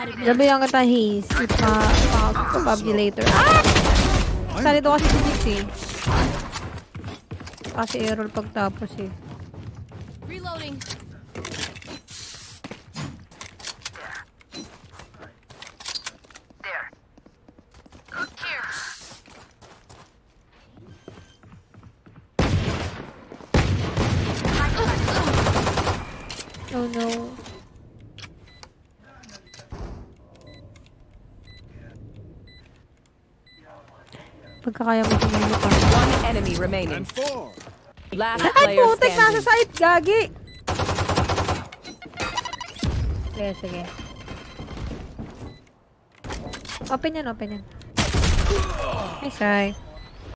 Sabihan kita, Haze. Ipa, pa, pa, later. Ah! Saan ito kasi si Jix eh. Kasi error pagtapos eh. Reloading. Oh no. Pagkakaya mo tumulong ka. One enemy remaining. Last Ay, player putek! Nasa side! Gagi! Sige, sige. Open yan, open yan. Nice try.